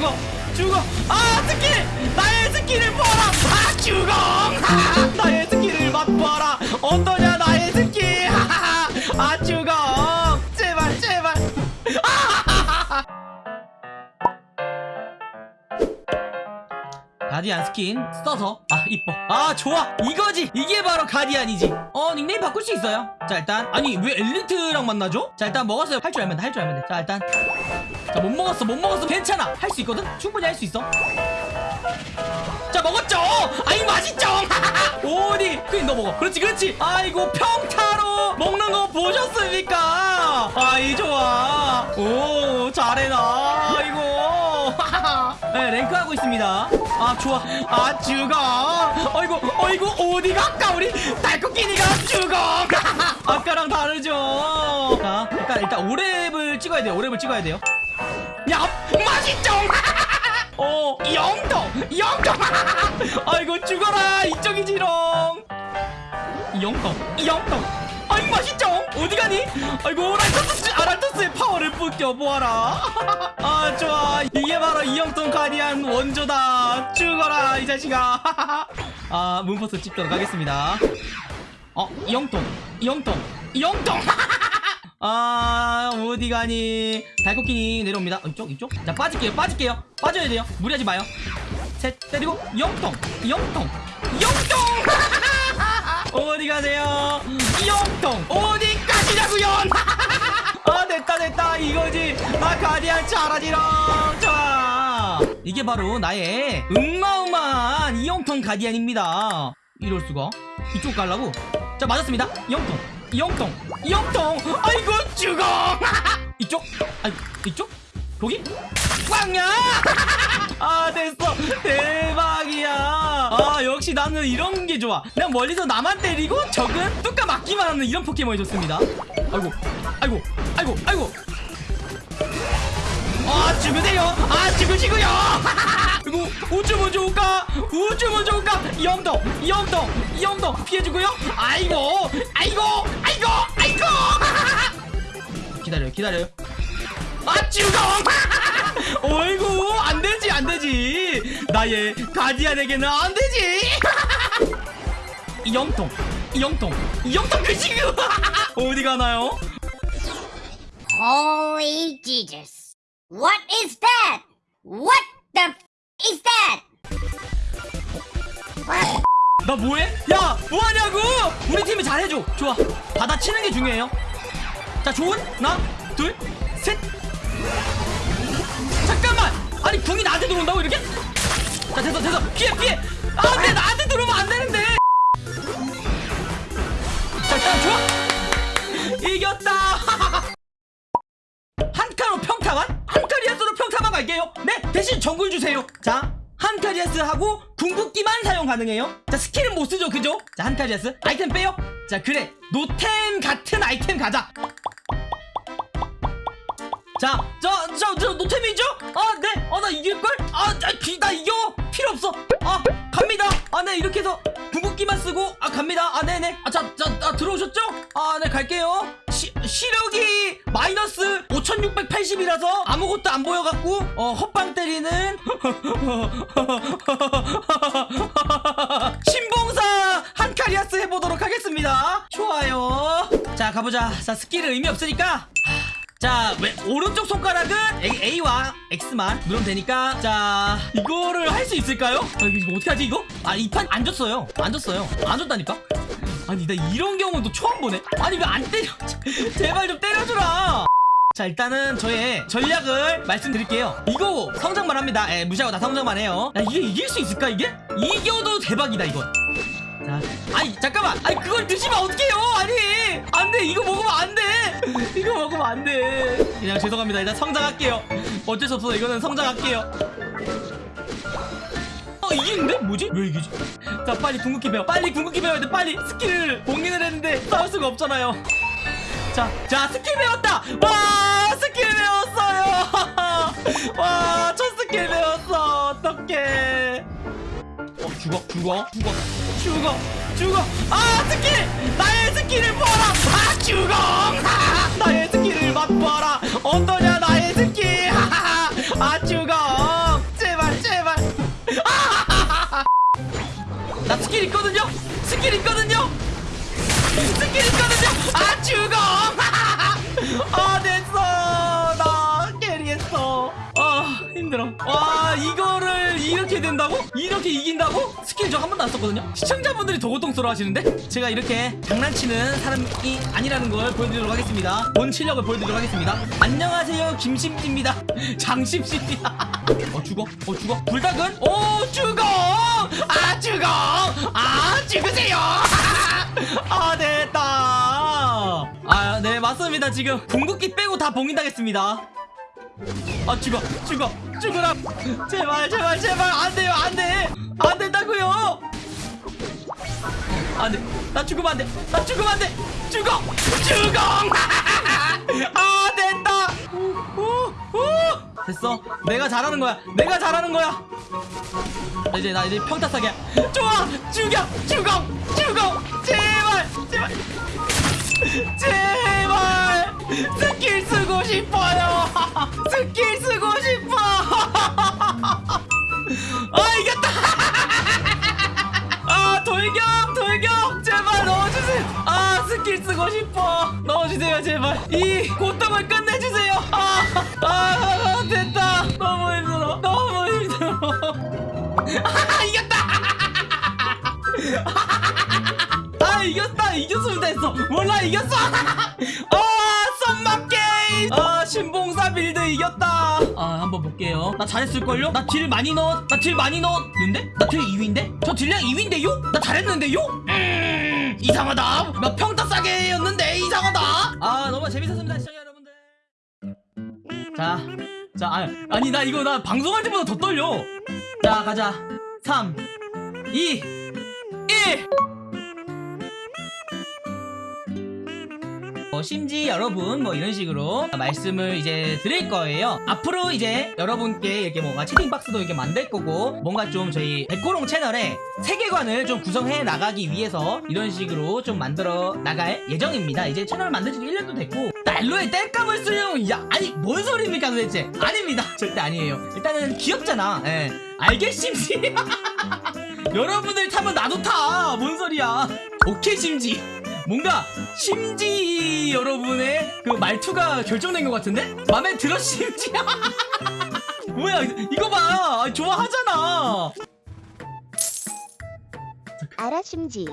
죽어 죽어. 아 스킬 나의 스킬을 보아라. 아 죽어. 아, 나의 스킬을 맛보아라. 어떠냐 나의 스킬 아 죽어. 제발 제발. 가디안 스킨 써서. 아 이뻐. 아 좋아. 이거지. 이게 바로 가디안이지. 어 닉네임 바꿀 수 있어요? 자 일단. 아니 왜 엘리트랑 만나죠? 자 일단 먹었어요. 할 줄 알면 돼할 줄 알면 돼자 일단 자 못 먹었어 못 먹었어. 괜찮아. 할 수 있거든? 충분히 할 수 있어. 자 먹었죠? 아이 맛있죠? 오디 그니 너 먹어. 그렇지 그렇지. 아이고 평타로 먹는 거 보셨습니까? 아이 좋아. 오 잘해 나 아이고. 네 랭크하고 있습니다. 아 좋아. 아 죽어. 어이구 어이구 어디 갈까 우리? 달코끼니가 죽어. 아까랑 다르죠? 자 일단 일단 오랩을 찍어야 돼요. 오랩을 찍어야 돼요 야 맛있죠? 어 영동 영동 아이고 죽어라 이쪽이지롱 영동 영동 아이 맛있죠? 어디 가니? 아이고 랄토스 아랄토스의 파워를 뿜겨 보아라. 아 좋아. 이게 바로 이영동 가디안 원조다. 죽어라 이 자식아. 아 문포스 찍도록 하겠습니다. 어 이영동 이영동 이영동 아 어디 가니? 달코끼니 내려옵니다. 어, 이쪽 이쪽? 자 빠질게요 빠질게요. 빠져야 돼요. 무리하지 마요. 셋 때리고 영통 영통 영통! 어디 가세요? 영통 어디까지냐고요? 아 됐다 됐다. 이거지. 아 가디안 잘하지롱. 좋아. 이게 바로 나의 음마음한 이영통 가디안입니다. 이럴 수가? 이쪽 가려고? 자 맞았습니다. 영통 영통. 영통! 아이고 죽어! 이쪽? 아이 이쪽? 거기? 빵야! 아 됐어. 대박이야. 아 역시 나는 이런 게 좋아. 그냥 멀리서 나만 때리고 적은 뚜까 맞기만 하는 이런 포켓몬이 좋습니다. 아이고 아이고 아이고 아이고. 아 죽으세요. 아 죽으시고요. 그리고 올까 우주 먼저 올까 영동 영동 영동 피해주고요. 아이고 아이고 아이고 아이고! 기다려요 기다려요. 아 죽어 어이구 안되지 안되지. 나의 가디안에게는 안되지. 영동 영동 영동 그 지금 어디 가나요? Holy Jesus. What is that? What the 나 뭐해? 야 뭐하냐고? 우리 팀이 잘해줘. 좋아. 받아치는 게 중요해요. 자 좋은? 하나? 둘셋? 잠깐만! 아니 궁이 나한테 들어온다고 이렇게? 자 됐어 됐어. 피해 피해. 안돼 나한테 들어오면 안 되는데. 자 일단 좋아. 이겼다. 한카로 평타만? 한카리아스로 평타만 갈게요. 네 대신 정글 주세요. 자 한카리아스 하고 궁극기만 사용 가능해요 자 스킬은 못 쓰죠 그죠 자 한카리아스 아이템 빼요 자 그래 노템 같은 아이템 가자 자, 저, 저, 저, 노템이죠? 아, 네. 아, 나 이길걸? 아, 나, 기, 나 이겨. 필요 없어. 아, 갑니다. 아, 네. 이렇게 해서 궁극기만 쓰고, 아, 갑니다. 아, 네네. 아, 자, 자, 아, 들어오셨죠? 아, 네, 갈게요. 시, 시력이 마이너스 5680이라서 아무것도 안 보여갖고, 어, 헛방 때리는, 신봉사 한카리아스 해보도록 하겠습니다. 좋아요. 자, 가보자. 자, 스킬은 의미 없으니까. 자, 왜, 오른쪽 손가락은 A, 와 X만 누르면 되니까 자, 이거를 할 수 있을까요? 아, 이거 어떻게 하지 이거? 아, 이 판 안 줬어요. 안 줬어요. 안 줬다니까? 아니, 나 이런 경우도 처음 보네. 아니, 왜 안 때려? 제발 좀 때려주라. 자, 일단은 저의 전략을 말씀드릴게요. 이거 성장만 합니다. 예, 무시하고 다 성장만 해요. 야, 이게 이길 수 있을까, 이게? 이겨도 대박이다, 이건. 자, 아니 잠깐만, 아니 그걸 드시면 어떡해요? 아니, 안돼, 이거 먹으면 안 돼. 이거 먹으면 안 돼. 그냥 죄송합니다. 일단 성장할게요. 어쩔 수 없어, 이거는 성장할게요. 어 이기는데? 뭐지? 왜 이기지? 자 빨리 궁극기 배워. 빨리 궁극기 배워야 돼. 빨리 스킬을 봉인을 했는데 싸울 수가 없잖아요. 자, 자 스킬 배웠다! 와 스킬 배웠어요! 와 첫 스킬 배웠어. 어떡해. 어 죽어 죽어 죽어. 죽어 죽어. 아 스킬! 나의 스킬을 보아라! 아 죽어! 아, 나의 스킬을 맛보아라 나 스킬 있거든요? 스킬 있거든요? 스킬 있거든요? 아 죽어! 아 됐어! 나 carry했어. 아 힘들어. 와 이거를 이렇게 된다고? 이렇게 이긴다고? 스킬 저 한 번도 안 썼거든요? 시청자분들이 더 고통스러워 하시는데? 제가 이렇게 장난치는 사람이 아니라는 걸 보여드리도록 하겠습니다. 본 실력을 보여드리도록 하겠습니다. 안녕하세요 김심지입니다. 장심씨입니다. 어 죽어? 어 죽어? 불닭은? 오아 죽어 아 죽으세요. 아 됐다. 아 네 맞습니다 지금. 궁극기 빼고 다 봉인당했습니다. 아 죽어 죽어 죽어라. 제발 제발 제발. 안돼요 안돼. 안된다고요. 안돼. 나 죽으면 안돼. 나 죽으면 안돼. 죽어 죽어. 아 우. 됐어? 내가 잘하는 거야. 내가 잘하는 거야. 나 이제 나 이제 평타 싸게. 좋아! 죽여! 죽어! 죽어! 제발! 제발! 제발! 스킬 쓰고 싶어요. 스킬 쓰고 돌격 돌격! 제발 넣어주세요! 아 스킬 쓰고 싶어. 넣어주세요 제발. 이 고통을 끝내주세요. 아, 아, 아 됐다. 너무 힘들어. 너무 힘들어. 아 이겼다! 아 이겼다. 이겼으면 됐어. 몰라 이겼어. 아 썸마 게임 아 신봉사 build 이겼다. 아 한번 볼게요 나 잘했을걸요? 나 deal 많이 넣었 나 deal 많이 넣었는데? 나 deal 2위인데? 저 deal량 2위인데요? 나 잘했는데요? 음 이상하다 나 평타 싸개였는데 이상하다 아 너무 재밌었습니다 시청자 여러분들 자, 자, 아, 아니, 나 이거 나 방송할 때보다 더 떨려. 자, 가자. 3, 2, 1! 어, 심지 여러분 뭐 이런 식으로 말씀을 이제 드릴 거예요. 앞으로 이제 여러분께 이렇게 뭔가 채팅박스도 이렇게 만들 거고 뭔가 좀 저희 백호롱 채널에 세계관을 좀 구성해 나가기 위해서 이런 식으로 좀 만들어 나갈 예정입니다. 이제 채널 만든 지 1년도 됐고 난로에 땔감을 쓰려고 야 아니 뭔 소리입니까 도대체? 아닙니다. 절대 아니에요. 일단은 귀엽잖아. 예. 알겠심지 여러분들 타면 나도 타! 뭔 소리야? 오케이, 심지. 뭔가, 심지 여러분의 그 말투가 결정된 것 같은데? 맘에 들어, 심지? 뭐야, 이거 봐! 아, 좋아하잖아! 알아 심지